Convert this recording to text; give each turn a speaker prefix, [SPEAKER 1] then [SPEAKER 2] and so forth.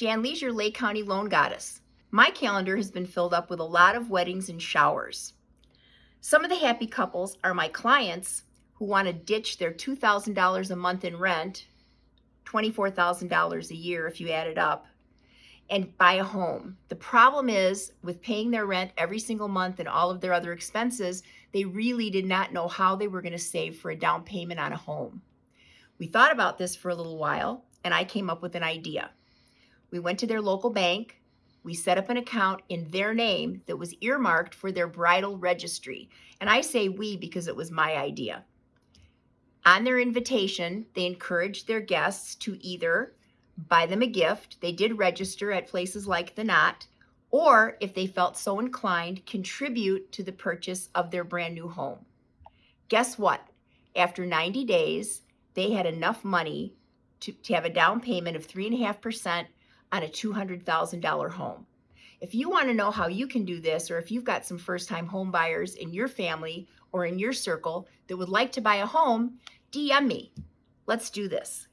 [SPEAKER 1] Jan Leisure, Lake County Loan Goddess. My calendar has been filled up with a lot of weddings and showers. Some of the happy couples are my clients who want to ditch their $2,000 a month in rent, $24,000 a year if you add it up, and buy a home. The problem is with paying their rent every single month and all of their other expenses, they really did not know how they were going to save for a down payment on a home. We thought about this for a little while and I came up with an idea. We went to their local bank. We set up an account in their name that was earmarked for their bridal registry. And I say we because it was my idea. On their invitation, they encouraged their guests to either buy them a gift. They did register at places like The Knot, or if they felt so inclined, contribute to the purchase of their brand new home. Guess what? After 90 days, they had enough money to, to have a down payment of 3.5% on a $200,000 home. If you want to know how you can do this, or if you've got some first time home buyers in your family or in your circle that would like to buy a home, DM me. Let's do this.